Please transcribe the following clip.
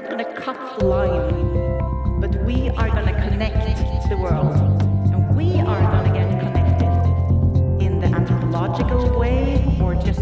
not going to cut the line, but we are going to connect the world. And we are going to get connected in the anthropological way or just